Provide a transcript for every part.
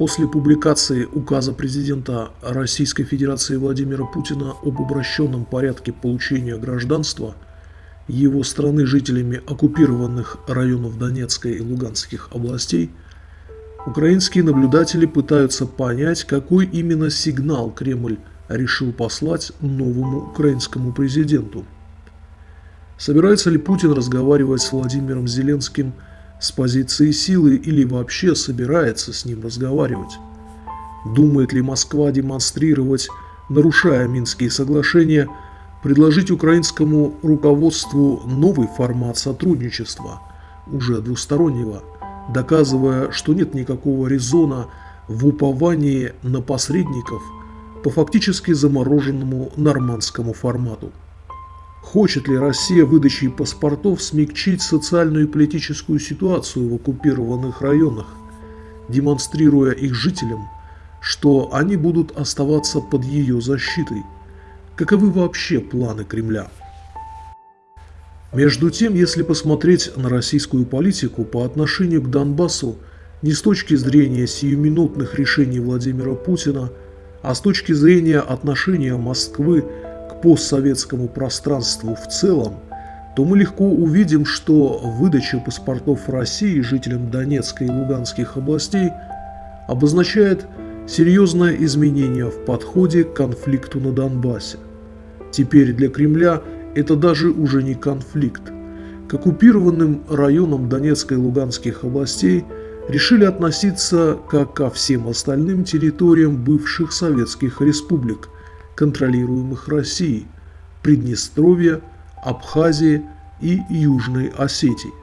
После публикации указа президента Российской Федерации Владимира Путина об упрощенном порядке получения гражданства его страны жителями оккупированных районов Донецкой и Луганских областей, украинские наблюдатели пытаются понять, какой именно сигнал Кремль решил послать новому украинскому президенту. Собирается ли Путин разговаривать с Владимиром Зеленским – с позиции силы или вообще собирается с ним разговаривать? Думает ли Москва демонстрировать, нарушая Минские соглашения, предложить украинскому руководству новый формат сотрудничества, уже двустороннего, доказывая, что нет никакого резона в уповании на посредников по фактически замороженному нормандскому формату? Хочет ли Россия выдачей паспортов смягчить социальную и политическую ситуацию в оккупированных районах, демонстрируя их жителям, что они будут оставаться под ее защитой? Каковы вообще планы Кремля? Между тем, если посмотреть на российскую политику по отношению к Донбассу не с точки зрения сиюминутных решений Владимира Путина, а с точки зрения отношения Москвы постсоветскому пространству в целом, то мы легко увидим, что выдача паспортов России жителям Донецкой и Луганских областей обозначает серьезное изменение в подходе к конфликту на Донбассе. Теперь для Кремля это даже уже не конфликт. К оккупированным районам Донецкой и Луганских областей решили относиться как ко всем остальным территориям бывших советских республик – контролируемых Россией, Приднестровья, Абхазии и Южной Осетии.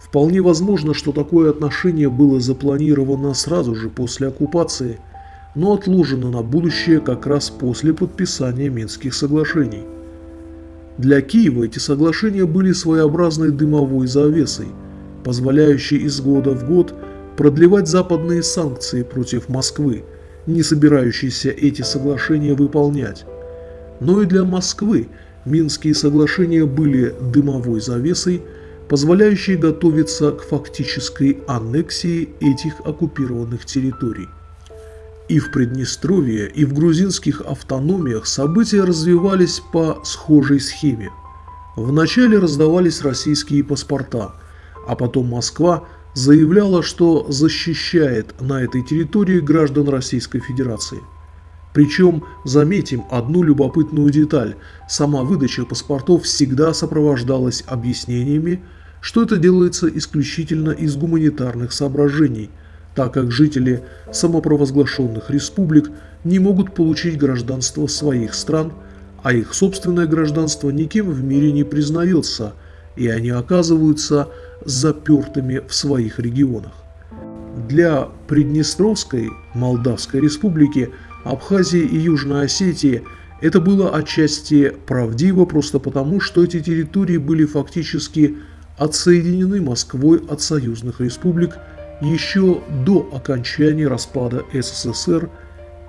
Вполне возможно, что такое отношение было запланировано сразу же после оккупации, но отложено на будущее как раз после подписания Минских соглашений. Для Киева эти соглашения были своеобразной дымовой завесой, позволяющей из года в год продлевать западные санкции против Москвы, не собирающийся эти соглашения выполнять. Но и для Москвы Минские соглашения были дымовой завесой, позволяющей готовиться к фактической аннексии этих оккупированных территорий. И в Приднестровье, и в грузинских автономиях события развивались по схожей схеме. Вначале раздавались российские паспорта, а потом Москва – заявляла, что защищает на этой территории граждан Российской Федерации. Причем, заметим одну любопытную деталь, сама выдача паспортов всегда сопровождалась объяснениями, что это делается исключительно из гуманитарных соображений, так как жители самопровозглашенных республик не могут получить гражданство своих стран, а их собственное гражданство никем в мире не признается, и они оказываются запертыми в своих регионах. Для Приднестровской Молдавской республики, Абхазии и Южной Осетии это было отчасти правдиво просто потому, что эти территории были фактически отсоединены Москвой от союзных республик еще до окончания распада СССР,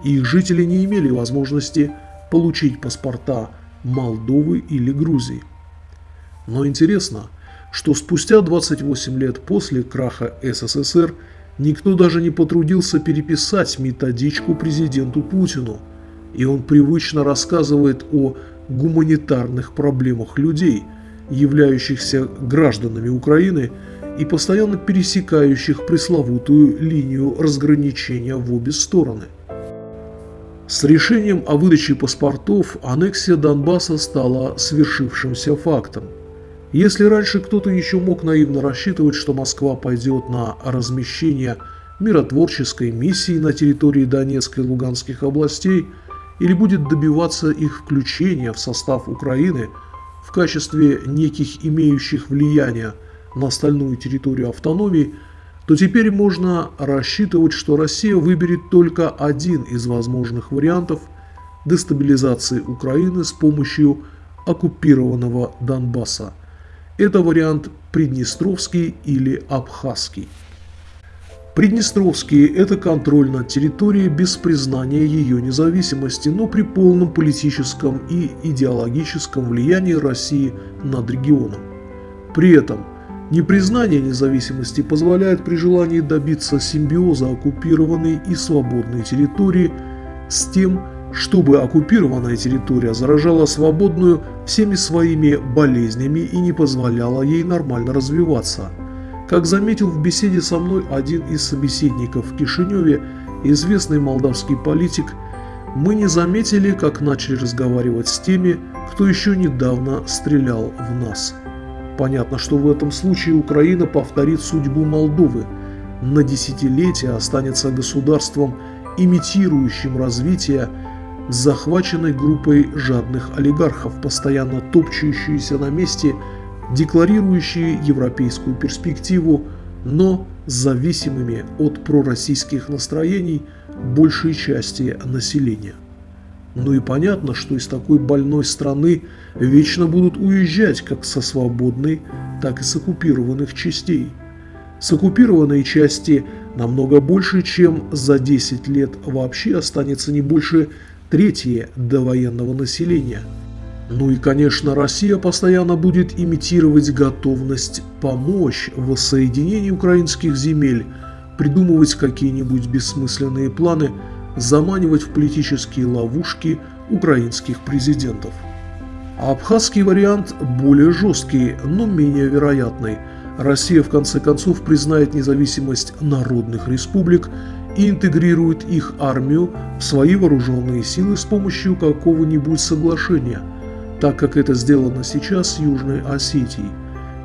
и их жители не имели возможности получить паспорта Молдовы или Грузии. Но интересно, что спустя 28 лет после краха СССР никто даже не потрудился переписать методичку президенту Путину, и он привычно рассказывает о гуманитарных проблемах людей, являющихся гражданами Украины и постоянно пересекающих пресловутую линию разграничения в обе стороны. С решением о выдаче паспортов аннексия Донбасса стала свершившимся фактом – если раньше кто-то еще мог наивно рассчитывать, что Москва пойдет на размещение миротворческой миссии на территории Донецкой и Луганских областей или будет добиваться их включения в состав Украины в качестве неких имеющих влияние на остальную территорию автономии, то теперь можно рассчитывать, что Россия выберет только один из возможных вариантов дестабилизации Украины с помощью оккупированного Донбасса – это вариант Приднестровский или Абхазский. Приднестровский – это контроль над территорией без признания ее независимости, но при полном политическом и идеологическом влиянии России над регионом. При этом Непризнание независимости позволяет при желании добиться симбиоза оккупированной и свободной территории с тем, чтобы оккупированная территория заражала свободную всеми своими болезнями и не позволяла ей нормально развиваться. Как заметил в беседе со мной один из собеседников в Кишиневе, известный молдавский политик, мы не заметили, как начали разговаривать с теми, кто еще недавно стрелял в нас. Понятно, что в этом случае Украина повторит судьбу Молдовы. На десятилетия останется государством, имитирующим развитие захваченной группой жадных олигархов, постоянно топчущиеся на месте, декларирующие европейскую перспективу, но зависимыми от пророссийских настроений большей части населения. Ну и понятно, что из такой больной страны вечно будут уезжать как со свободной, так и с оккупированных частей. С оккупированной части намного больше, чем за 10 лет вообще останется не больше трети довоенного населения. Ну и, конечно, Россия постоянно будет имитировать готовность помочь в воссоединении украинских земель, придумывать какие-нибудь бессмысленные планы – заманивать в политические ловушки украинских президентов. А абхазский вариант более жесткий, но менее вероятный. Россия в конце концов признает независимость народных республик и интегрирует их армию в свои вооруженные силы с помощью какого-нибудь соглашения, так как это сделано сейчас с Южной Осетией.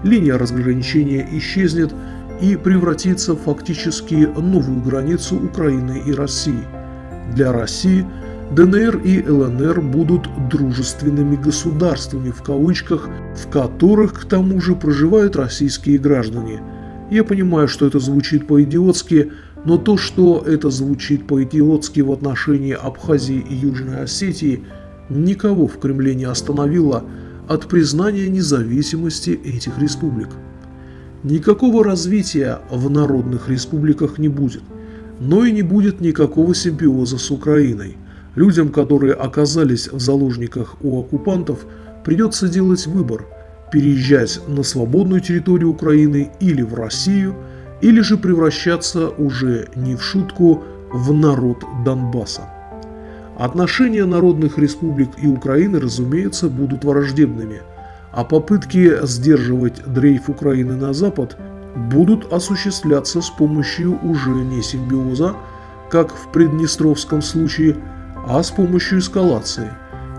Линия разграничения исчезнет и превратится в фактически новую границу Украины и России – для России ДНР и ЛНР будут дружественными государствами, в кавычках, в которых к тому же проживают российские граждане. Я понимаю, что это звучит по-идиотски, но то, что это звучит по-идиотски в отношении Абхазии и Южной Осетии, никого в Кремле не остановило от признания независимости этих республик. Никакого развития в народных республиках не будет – но и не будет никакого симбиоза с Украиной. Людям, которые оказались в заложниках у оккупантов, придется делать выбор – переезжать на свободную территорию Украины или в Россию, или же превращаться уже не в шутку в народ Донбасса. Отношения народных республик и Украины, разумеется, будут враждебными, а попытки сдерживать дрейф Украины на Запад – будут осуществляться с помощью уже не симбиоза, как в Приднестровском случае, а с помощью эскалации.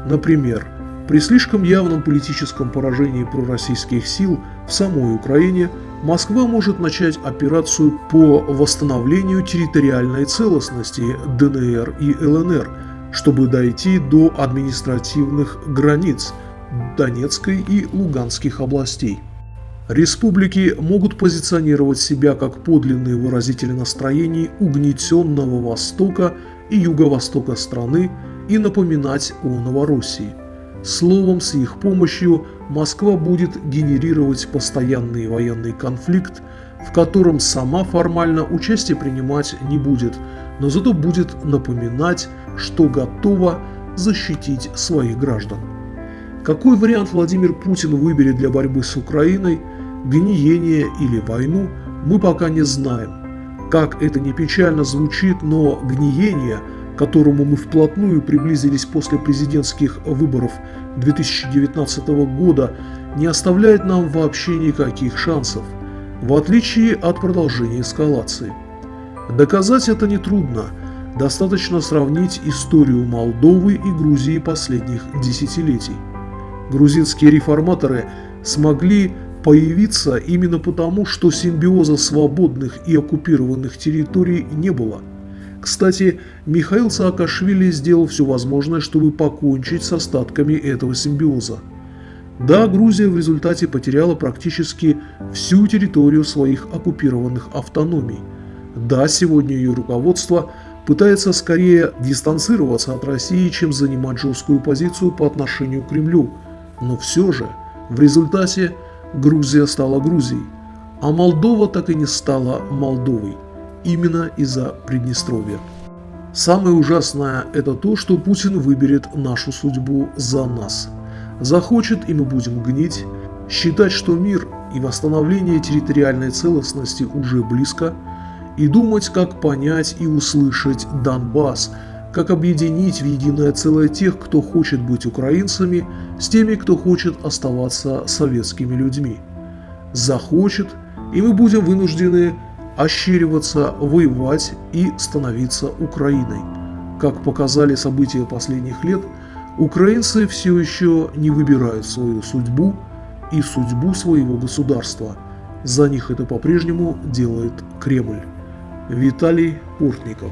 Например, при слишком явном политическом поражении пророссийских сил в самой Украине Москва может начать операцию по восстановлению территориальной целостности ДНР и ЛНР, чтобы дойти до административных границ Донецкой и Луганских областей. Республики могут позиционировать себя как подлинные выразители настроений угнетенного Востока и Юго-Востока страны и напоминать о Новороссии. Словом, с их помощью Москва будет генерировать постоянный военный конфликт, в котором сама формально участие принимать не будет, но зато будет напоминать, что готова защитить своих граждан. Какой вариант Владимир Путин выберет для борьбы с Украиной – гниение или войну, мы пока не знаем. Как это не печально звучит, но гниение, к которому мы вплотную приблизились после президентских выборов 2019 года, не оставляет нам вообще никаких шансов, в отличие от продолжения эскалации. Доказать это нетрудно, достаточно сравнить историю Молдовы и Грузии последних десятилетий. Грузинские реформаторы смогли появиться именно потому, что симбиоза свободных и оккупированных территорий не было. Кстати, Михаил Саакашвили сделал все возможное, чтобы покончить с остатками этого симбиоза. Да, Грузия в результате потеряла практически всю территорию своих оккупированных автономий. Да, сегодня ее руководство пытается скорее дистанцироваться от России, чем занимать жесткую позицию по отношению к Кремлю. Но все же, в результате Грузия стала Грузией, а Молдова так и не стала Молдовой, именно из-за Приднестровья. Самое ужасное – это то, что Путин выберет нашу судьбу за нас. Захочет, и мы будем гнить, считать, что мир и восстановление территориальной целостности уже близко, и думать, как понять и услышать Донбасс, как объединить в единое целое тех, кто хочет быть украинцами, с теми, кто хочет оставаться советскими людьми. Захочет, и мы будем вынуждены ощериваться, воевать и становиться Украиной. Как показали события последних лет, украинцы все еще не выбирают свою судьбу и судьбу своего государства. За них это по-прежнему делает Кремль. Виталий Портников.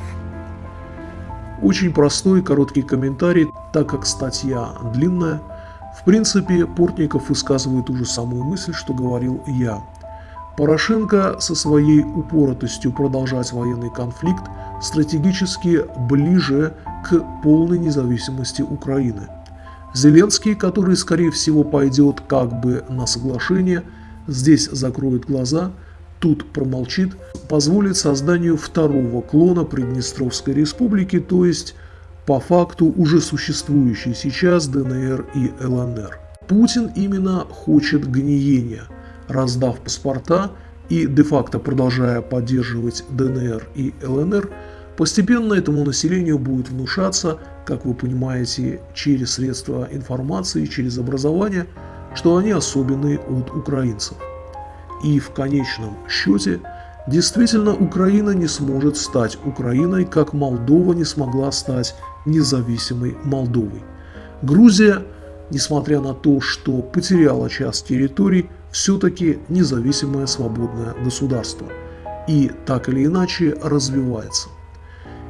Очень простой короткий комментарий, так как статья длинная. В принципе, Портников высказывает ту же самую мысль, что говорил я. Порошенко со своей упоротостью продолжать военный конфликт стратегически ближе к полной независимости Украины. Зеленский, который, скорее всего, пойдет как бы на соглашение, здесь закроет глаза – тут промолчит, позволит созданию второго клона Приднестровской республики, то есть по факту уже существующей сейчас ДНР и ЛНР. Путин именно хочет гниения, раздав паспорта и де-факто продолжая поддерживать ДНР и ЛНР, постепенно этому населению будет внушаться, как вы понимаете, через средства информации, через образование, что они особенные от украинцев. И в конечном счете, действительно Украина не сможет стать Украиной, как Молдова не смогла стать независимой Молдовой. Грузия, несмотря на то, что потеряла часть территорий, все-таки независимое свободное государство. И так или иначе развивается.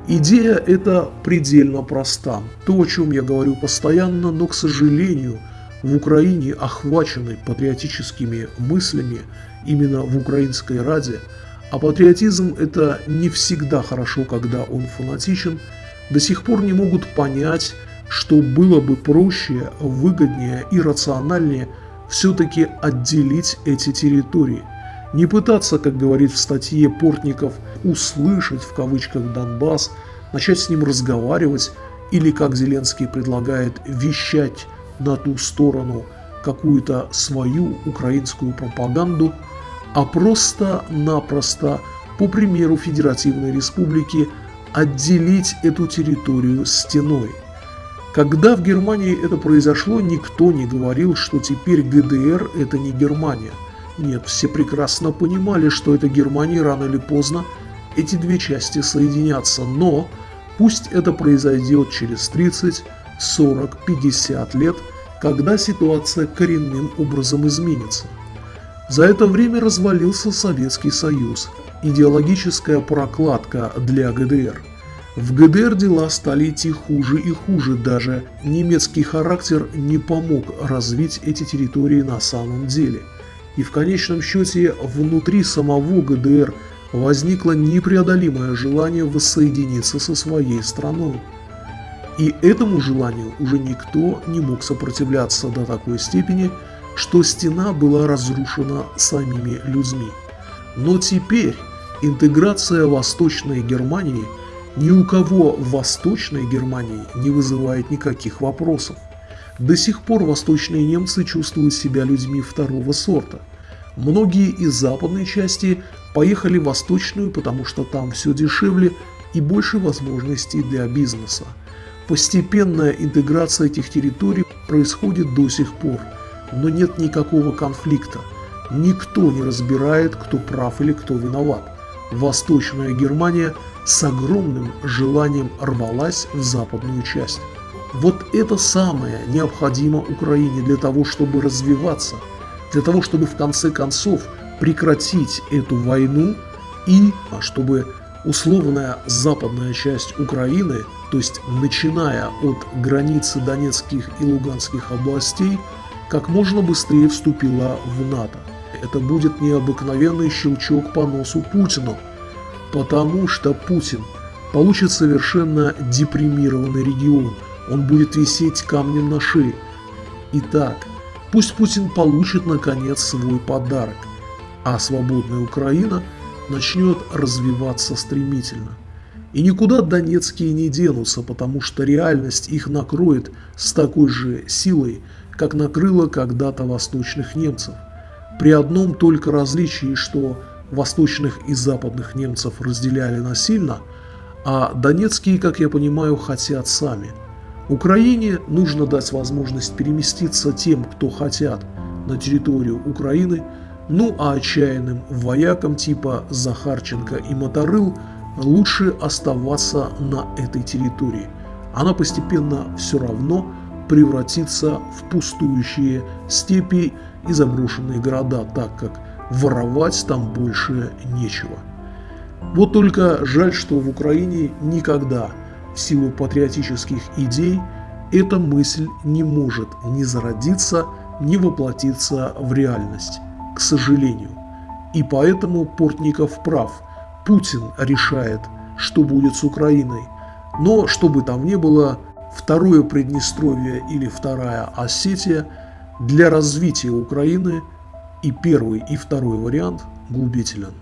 Идея эта предельно проста. То, о чем я говорю постоянно, но, к сожалению, в Украине, охваченной патриотическими мыслями, именно в украинской раде, а патриотизм это не всегда хорошо, когда он фанатичен, до сих пор не могут понять, что было бы проще, выгоднее и рациональнее все-таки отделить эти территории. Не пытаться, как говорит в статье Портников, услышать в кавычках Донбасс, начать с ним разговаривать или, как Зеленский предлагает, вещать на ту сторону какую-то свою украинскую пропаганду – а просто-напросто, по примеру Федеративной Республики, отделить эту территорию стеной. Когда в Германии это произошло, никто не говорил, что теперь ГДР – это не Германия. Нет, все прекрасно понимали, что это Германия рано или поздно эти две части соединятся, но пусть это произойдет через 30, 40, 50 лет, когда ситуация коренным образом изменится. За это время развалился Советский Союз, идеологическая прокладка для ГДР. В ГДР дела стали идти хуже и хуже, даже немецкий характер не помог развить эти территории на самом деле. И в конечном счете внутри самого ГДР возникло непреодолимое желание воссоединиться со своей страной. И этому желанию уже никто не мог сопротивляться до такой степени, что стена была разрушена самими людьми. Но теперь интеграция Восточной Германии ни у кого в Восточной Германии не вызывает никаких вопросов. До сих пор восточные немцы чувствуют себя людьми второго сорта. Многие из западной части поехали в восточную, потому что там все дешевле и больше возможностей для бизнеса. Постепенная интеграция этих территорий происходит до сих пор – но нет никакого конфликта. Никто не разбирает, кто прав или кто виноват. Восточная Германия с огромным желанием рвалась в западную часть. Вот это самое необходимо Украине для того, чтобы развиваться, для того, чтобы в конце концов прекратить эту войну и чтобы условная западная часть Украины, то есть начиная от границы Донецких и Луганских областей, как можно быстрее вступила в НАТО. Это будет необыкновенный щелчок по носу Путину, потому что Путин получит совершенно депримированный регион, он будет висеть камнем на шее. Итак, пусть Путин получит наконец свой подарок, а свободная Украина начнет развиваться стремительно. И никуда донецкие не денутся, потому что реальность их накроет с такой же силой, как накрыло когда-то восточных немцев. при одном только различии, что восточных и западных немцев разделяли насильно, а донецкие, как я понимаю, хотят сами. Украине нужно дать возможность переместиться тем, кто хотят, на территорию Украины, ну а отчаянным воякам типа Захарченко и Моторыл лучше оставаться на этой территории. Она постепенно все равно превратится в пустующие степи и заброшенные города, так как воровать там больше нечего. Вот только жаль, что в Украине никогда в силу патриотических идей эта мысль не может ни зародиться, ни воплотиться в реальность, к сожалению. И поэтому Портников прав. Путин решает, что будет с Украиной. Но, что бы там ни было, второе Приднестровье или вторая Осетия для развития Украины и первый и второй вариант губителен.